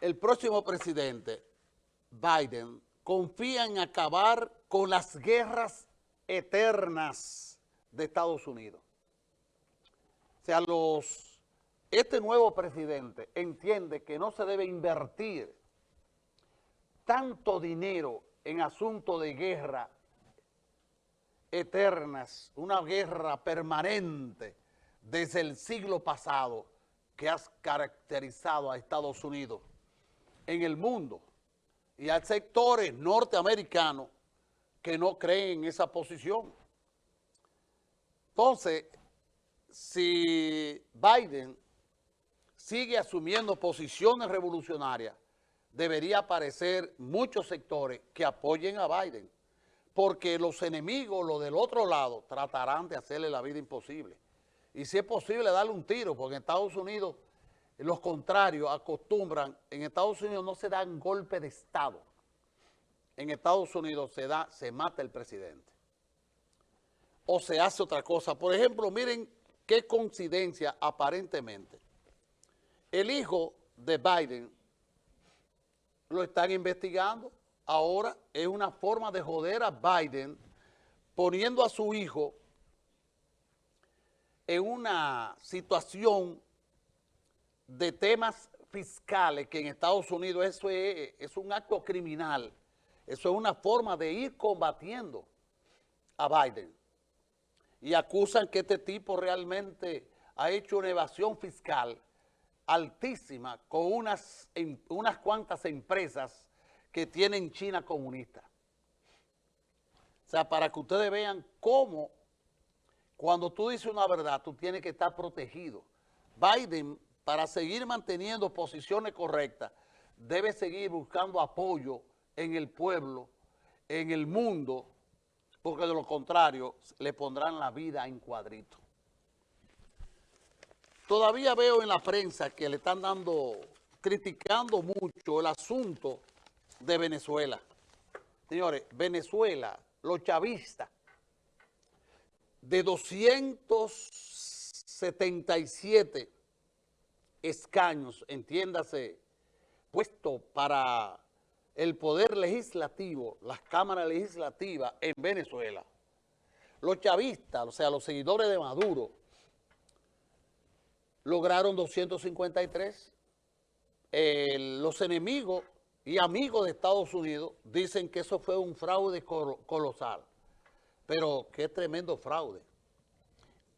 el próximo presidente, Biden, confía en acabar con las guerras eternas de Estados Unidos. O sea, los, este nuevo presidente entiende que no se debe invertir tanto dinero en asuntos de guerra eternas, una guerra permanente desde el siglo pasado que ha caracterizado a Estados Unidos en el mundo y hay sectores norteamericanos que no creen en esa posición. Entonces, si Biden sigue asumiendo posiciones revolucionarias, debería aparecer muchos sectores que apoyen a Biden, porque los enemigos, los del otro lado, tratarán de hacerle la vida imposible. Y si es posible, darle un tiro, porque en Estados Unidos los contrarios acostumbran, en Estados Unidos no se dan golpe de Estado. En Estados Unidos se da, se mata el presidente. O se hace otra cosa. Por ejemplo, miren qué coincidencia aparentemente. El hijo de Biden lo están investigando. Ahora es una forma de joder a Biden poniendo a su hijo en una situación de temas fiscales, que en Estados Unidos eso es, un acto criminal, eso es una forma de ir combatiendo a Biden. Y acusan que este tipo realmente ha hecho una evasión fiscal altísima con unas, unas cuantas empresas que tienen China comunista. O sea, para que ustedes vean cómo cuando tú dices una verdad, tú tienes que estar protegido. Biden para seguir manteniendo posiciones correctas, debe seguir buscando apoyo en el pueblo, en el mundo, porque de lo contrario le pondrán la vida en cuadrito. Todavía veo en la prensa que le están dando, criticando mucho el asunto de Venezuela. Señores, Venezuela, los chavistas, de 277 escaños, entiéndase, puesto para el poder legislativo, las cámaras legislativas en Venezuela, los chavistas, o sea, los seguidores de Maduro, lograron 253. los enemigos y amigos de Estados Unidos dicen que eso fue un fraude colosal. Pero qué tremendo fraude.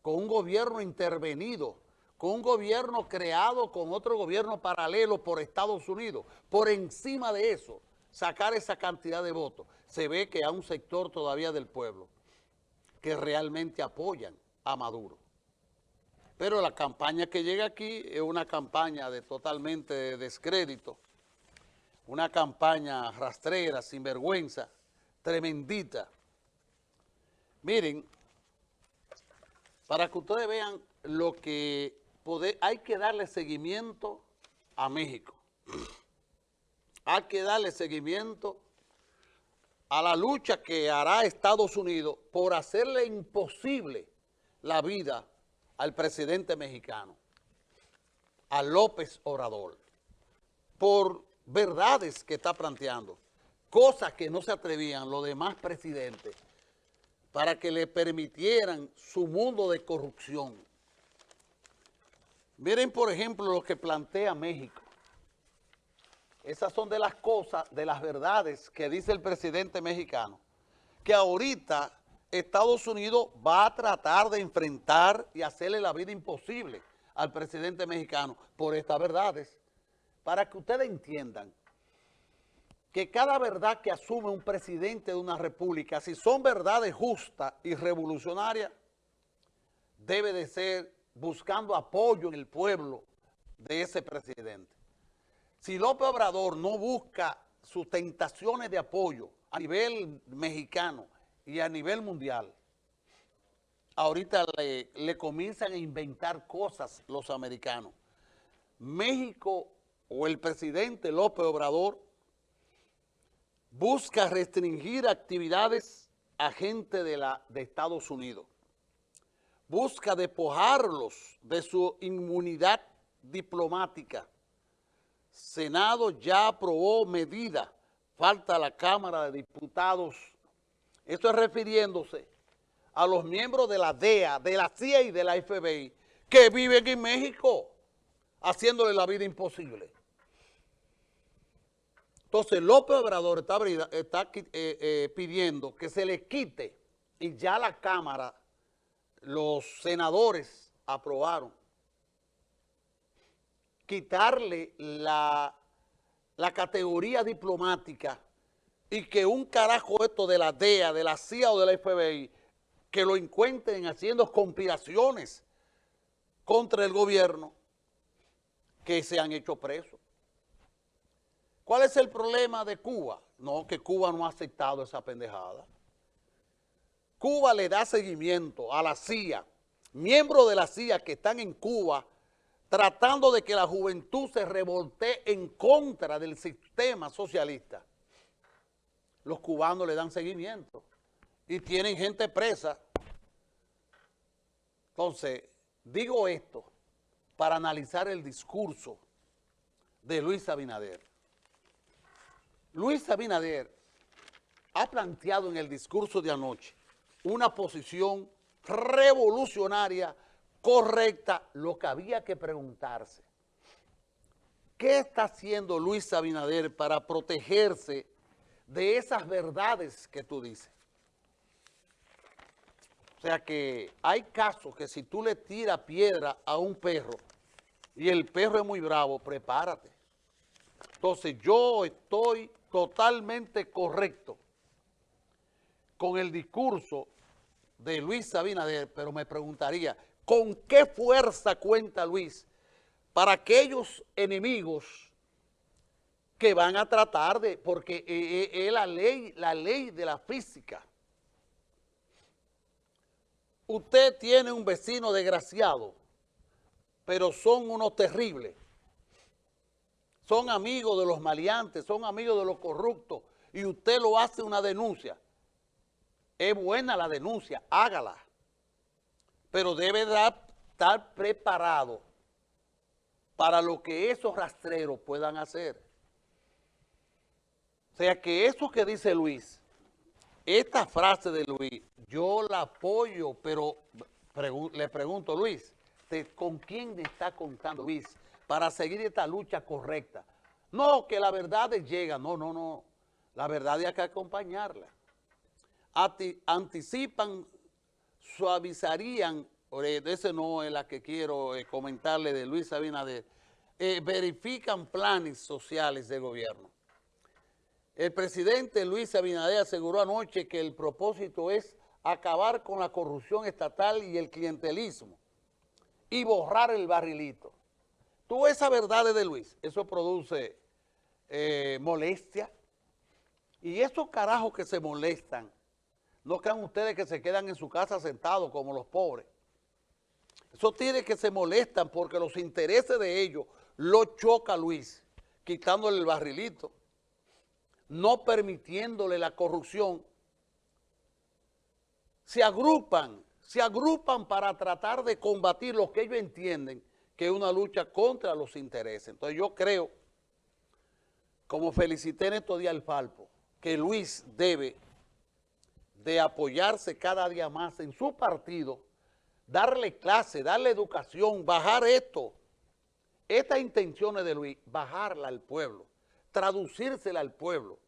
Con un gobierno intervenido con un gobierno creado con otro gobierno paralelo por Estados Unidos, por encima de eso, sacar esa cantidad de votos, se ve que hay un sector todavía del pueblo que realmente apoyan a Maduro. Pero la campaña que llega aquí es una campaña de totalmente descrédito, una campaña rastrera, sinvergüenza, tremendita. Miren, para que ustedes vean lo que hay que darle seguimiento a México. Hay que darle seguimiento a la lucha que hará Estados Unidos por hacerle imposible la vida al presidente mexicano, a López Obrador, por verdades que está planteando, cosas que no se atrevían los demás presidentes para que le permitieran su mundo de corrupción. Miren, por ejemplo, lo que plantea México. Esas son de las cosas, de las verdades que dice el presidente mexicano, que ahorita Estados Unidos va a tratar de enfrentar y hacerle la vida imposible al presidente mexicano por estas verdades, para que ustedes entiendan que cada verdad que asume un presidente de una república, si son verdades justas y revolucionarias, debe de ser buscando apoyo en el pueblo de ese presidente. Si López Obrador no busca sus tentaciones de apoyo a nivel mexicano y a nivel mundial, ahorita le, le comienzan a inventar cosas los americanos. México o el presidente López Obrador busca restringir actividades a gente de, la, de Estados Unidos busca despojarlos de su inmunidad diplomática, Senado ya aprobó medida, falta la Cámara de Diputados. Esto es refiriéndose a los miembros de la DEA, de la CIA y de la FBI que viven en México, haciéndole la vida imposible. Entonces López Obrador está, eh, eh, pidiendo que se le quite y ya la Cámara, los senadores aprobaron quitarle la, la categoría diplomática y que un carajo esto de la DEA, de la CIA o de la FBI, que lo encuentren haciendo conspiraciones contra el gobierno, que se han hecho presos. ¿Cuál es el problema de Cuba? No, que Cuba no ha aceptado esa pendejada. Cuba le da seguimiento a la CIA, miembros de la CIA que están en Cuba tratando de que la juventud se revolte en contra del sistema socialista. Los cubanos le dan seguimiento y tienen gente presa. Entonces, digo esto para analizar el discurso de Luis Abinader. Luis Abinader ha planteado en el discurso de anoche una posición revolucionaria correcta lo que había que preguntarse. ¿Qué está haciendo Luis Abinader para protegerse de esas verdades que tú dices? O sea que hay casos que si tú le tiras piedra a un perro y el perro es muy bravo, prepárate. Entonces yo estoy totalmente correcto con el discurso de Luis Abinader, pero me preguntaría, ¿Con qué fuerza cuenta Luis para aquellos enemigos que van a tratar de, porque es la ley, la ley de la física. Usted tiene un vecino desgraciado, pero son unos terribles. Son amigos de los maleantes, son amigos de los corruptos, y usted lo hace una denuncia. Es buena la denuncia, hágala pero debe estar preparado para lo que esos rastreros puedan hacer. O sea que eso que dice Luis, esta frase de Luis, yo la apoyo, pero le pregunto, Luis, ¿con quién está contando Luis para seguir esta lucha correcta? No, que la verdad llega, no, no, no, la verdad hay que acompañarla. Anticipan suavizarían, ese no es la que quiero eh, comentarle de Luis Abinader, eh, verifican planes sociales de gobierno. El presidente Luis Abinader aseguró anoche que el propósito es acabar con la corrupción estatal y el clientelismo y borrar el barrilito. Tú esa verdad de Luis, eso produce eh, molestia. Y esos carajos que se molestan no crean ustedes que se quedan en su casa sentados como los pobres. Eso tiene que se molestan porque los intereses de ellos lo choca Luis, quitándole el barrilito, no permitiéndole la corrupción. Se agrupan, se agrupan para tratar de combatir lo que ellos entienden que es una lucha contra los intereses. Entonces yo creo, como felicité en estos días al Falpo, que Luis debe de apoyarse cada día más en su partido, darle clase, darle educación, bajar esto. Estas intenciones de Luis, bajarla al pueblo, traducírsela al pueblo,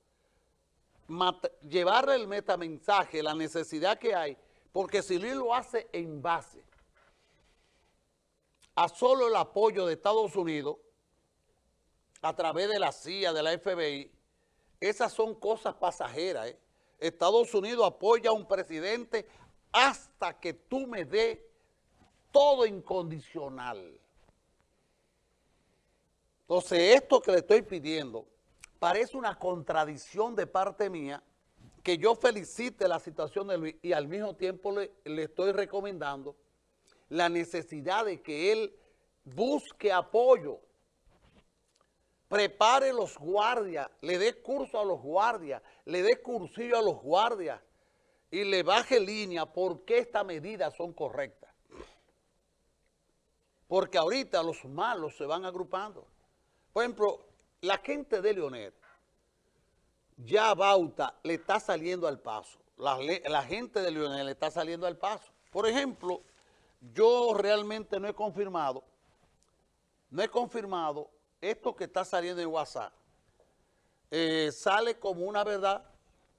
llevarle el metamensaje, la necesidad que hay, porque si Luis lo hace en base a solo el apoyo de Estados Unidos, a través de la CIA, de la FBI, esas son cosas pasajeras, ¿eh? Estados Unidos apoya a un presidente hasta que tú me dé todo incondicional. Entonces, esto que le estoy pidiendo parece una contradicción de parte mía que yo felicite la situación de Luis y al mismo tiempo le, le estoy recomendando la necesidad de que él busque apoyo prepare los guardias, le dé curso a los guardias, le dé cursillo a los guardias y le baje línea por qué estas medidas son correctas. Porque ahorita los malos se van agrupando. Por ejemplo, la gente de Leonel, ya Bauta le está saliendo al paso. La, la gente de Leonel le está saliendo al paso. Por ejemplo, yo realmente no he confirmado, no he confirmado esto que está saliendo en WhatsApp eh, sale como una verdad